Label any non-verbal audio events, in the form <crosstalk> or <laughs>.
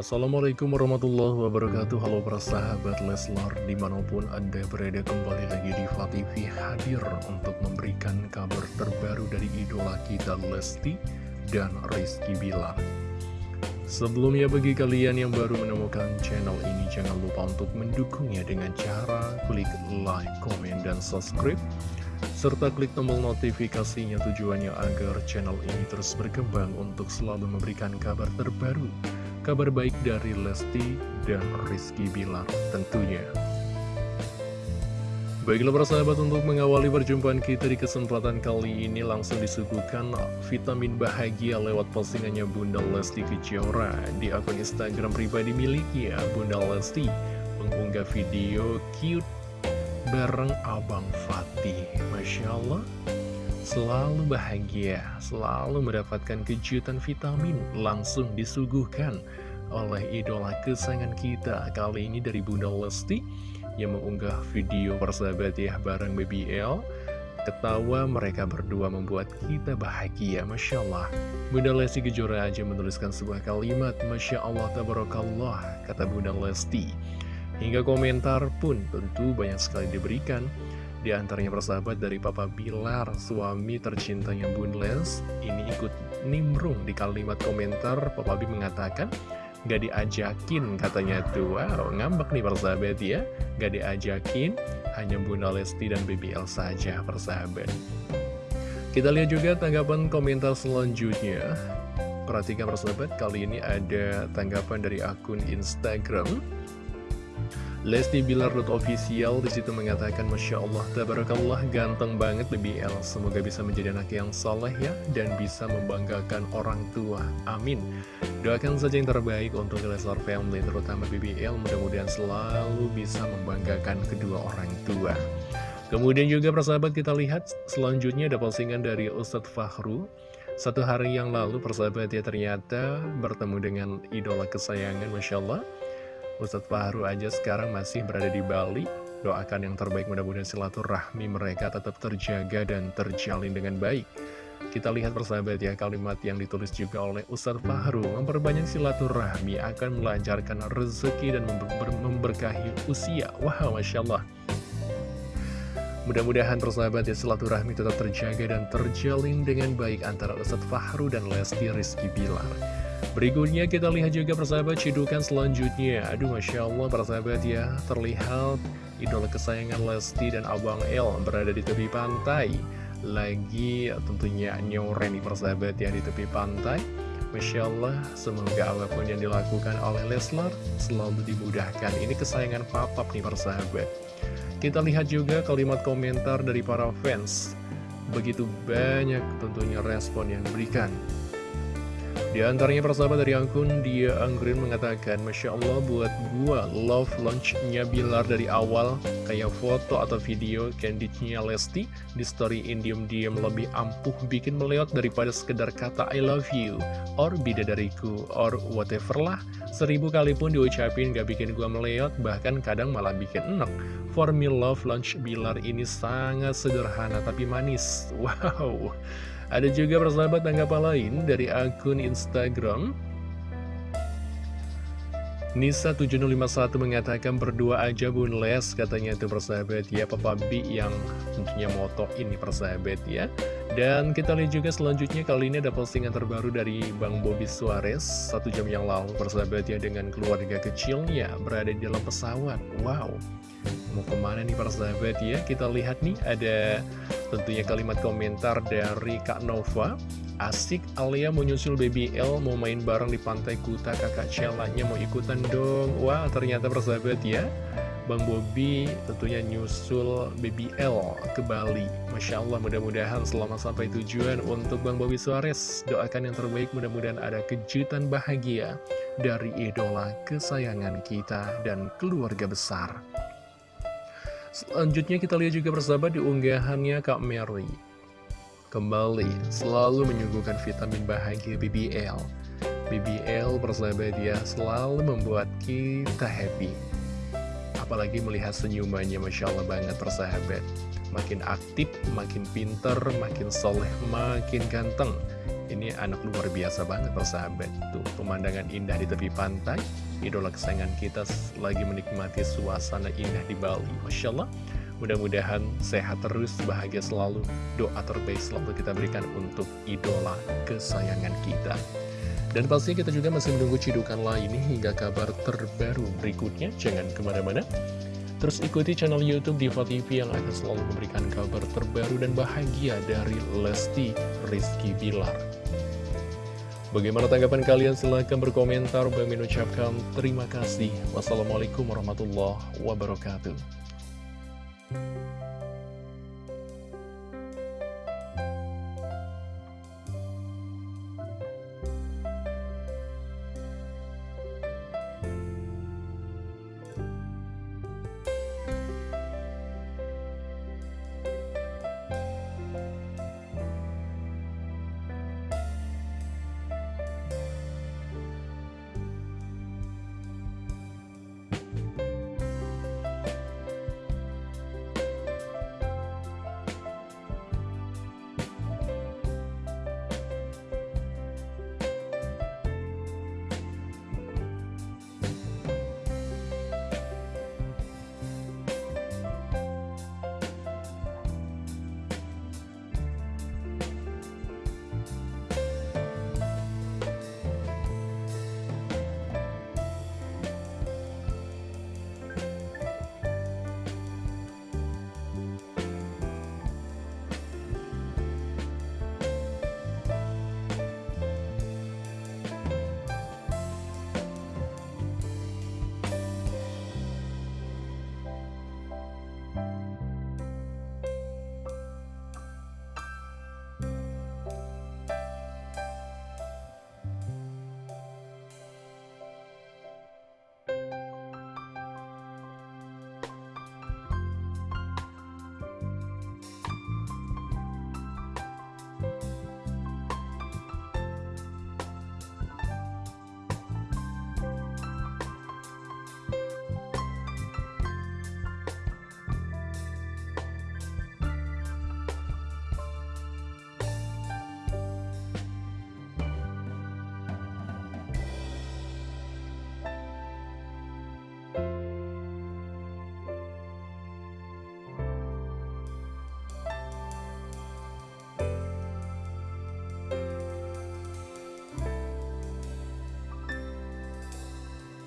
Assalamualaikum warahmatullahi wabarakatuh. Halo para sahabat Leslar Di mana pun anda berada kembali lagi di TV Hadir untuk memberikan kabar terbaru dari idola kita Lesti dan Rizky Bilar. Sebelumnya bagi kalian yang baru menemukan channel ini Jangan lupa untuk mendukungnya dengan cara klik like, komen, dan subscribe serta klik tombol notifikasinya tujuannya agar channel ini terus berkembang untuk selalu memberikan kabar terbaru kabar baik dari Lesti dan Rizky Bilar tentunya. Baiklah para sahabat untuk mengawali perjumpaan kita di kesempatan kali ini langsung disuguhkan vitamin bahagia lewat postingannya Bunda Lesti Kejora di akun Instagram pribadi miliknya Bunda Lesti mengunggah video cute bareng Abang Fatih. Masya Allah selalu bahagia, selalu mendapatkan kejutan vitamin langsung disuguhkan oleh idola kesayangan kita. Kali ini dari Bunda Lesti yang mengunggah video persahabat ya bareng BBL ketawa mereka berdua membuat kita bahagia Masya Allah. Bunda Lesti Kejora aja menuliskan sebuah kalimat Masya Allah Tabarakallah kata Bunda Lesti. Hingga komentar pun tentu banyak sekali diberikan di antaranya persahabat dari Papa Bilar, suami tercintanya Bun Les, ini ikut nimbrung di kalimat komentar. Papa B mengatakan, Gak diajakin katanya tuh, wow ngambek nih persahabat ya, gak diajakin, hanya Bunda Lesti dan BBL saja persahabat. Kita lihat juga tanggapan komentar selanjutnya. Perhatikan persahabat, kali ini ada tanggapan dari akun Instagram Lesti Bilar official di situ mengatakan Masya Allah, Tabarakallah, ganteng banget BBL Semoga bisa menjadi anak yang soleh ya Dan bisa membanggakan orang tua. Amin. Doakan saja yang terbaik untuk Leslar Family Terutama BBL mudah-mudahan selalu bisa membanggakan kedua orang tua. Kemudian juga persahabat kita lihat Selanjutnya ada postingan dari Ustadz Fahru. Satu hari yang lalu persahabat ya ternyata bertemu dengan idola kesayangan Masya Allah Ustadz Fahru aja sekarang masih berada di Bali. Doakan yang terbaik mudah-mudahan silaturahmi mereka tetap terjaga dan terjalin dengan baik. Kita lihat persahabat ya kalimat yang ditulis juga oleh Ustadz Fahru Memperbanyak silaturahmi akan melancarkan rezeki dan member memberkahi usia Wow Masya Allah Mudah-mudahan persahabat ya silaturahmi tetap terjaga dan terjalin dengan baik antara Ustadz Fahru dan Lesti Rizky Bilar Berikutnya kita lihat juga persahabat cidukan selanjutnya. Aduh Masya Allah persahabat ya Terlihat idola kesayangan Lesti dan Abang El berada di tepi pantai. Lagi tentunya nyoren nih persahabat ya di tepi pantai. Masya Allah semoga apa pun yang dilakukan oleh Leslar selalu dimudahkan. Ini kesayangan papap nih persahabat Kita lihat juga kalimat komentar dari para fans. Begitu banyak tentunya respon yang diberikan di antaranya persahabat dari akun dia Anggrin mengatakan Masya Allah buat gua love launchnya Bilar dari awal Kayak foto atau video candidnya Lesti Di story indium diem lebih ampuh bikin meleot daripada sekedar kata I love you Or bidadariku or whatever lah. Seribu kali pun diucapin gak bikin gua meleot Bahkan kadang malah bikin enak For me love launch Bilar ini sangat sederhana tapi manis. <laughs> Wow ada juga persahabat tanggapan lain dari akun Instagram. Nisa7051 mengatakan berdua aja Bun Les katanya itu persahabat. Ya Papa B yang tentunya moto ini persahabat ya. Dan kita lihat juga selanjutnya kali ini ada postingan terbaru dari Bang Bobby Suarez. Satu jam yang lalu persahabat ya dengan keluarga kecilnya berada di dalam pesawat. Wow. Mau ke mana nih persahabat ya? Kita lihat nih ada Tentunya kalimat komentar dari Kak Nova. Asik Alia mau nyusul Baby L Mau main bareng di pantai Kuta Kakak Celanya mau ikutan dong. Wah ternyata persahabat ya. Bang Bobi tentunya nyusul Baby L ke Bali. Masya Allah mudah-mudahan selama sampai tujuan. Untuk Bang Bobi Suarez Doakan yang terbaik. Mudah-mudahan ada kejutan bahagia Dari idola kesayangan kita dan keluarga besar Selanjutnya kita lihat juga bersama di unggahannya Kak Mary. Kembali selalu menyuguhkan vitamin bahagia BBL BBL persahabat ya selalu membuat kita happy. Apalagi melihat senyumannya Masya Allah banget persahabat. Makin aktif, makin pinter, makin soleh, makin ganteng. Ini anak luar biasa banget persahabat. Tuh pemandangan indah di tepi pantai Idola kesayangan kita lagi menikmati suasana indah di Bali Masya Allah Mudah-mudahan sehat terus, bahagia selalu Doa terbaik selalu kita berikan untuk idola kesayangan kita dan pastinya kita juga masih menunggu cidukan lain hingga kabar terbaru berikutnya. Jangan ke mana-mana. Terus ikuti channel Youtube Diva TV yang akan selalu memberikan kabar terbaru dan bahagia dari Lesti Rizky Bilar. Bagaimana tanggapan kalian? Silahkan berkomentar. Bang ucapkan terima kasih. Wassalamualaikum warahmatullahi wabarakatuh.